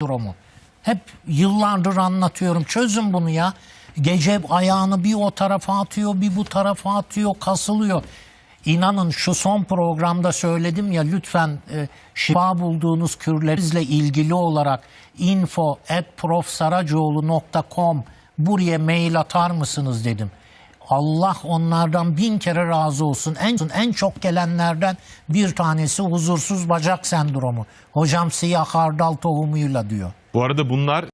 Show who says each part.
Speaker 1: sendromu. Hep yıllardır anlatıyorum. Çözün bunu ya. Gece ayağını bir o tarafa atıyor, bir bu tarafa atıyor, kasılıyor. İnanın şu son programda söyledim ya lütfen e, şifa bulduğunuz kürlerinizle ilgili olarak info at profsaracoğlu.com buraya mail atar mısınız dedim. Allah onlardan bin kere razı olsun. En, en çok gelenlerden bir tanesi huzursuz bacak sendromu. Hocam siyah hardal tohumuyla diyor.
Speaker 2: Bu arada bunlar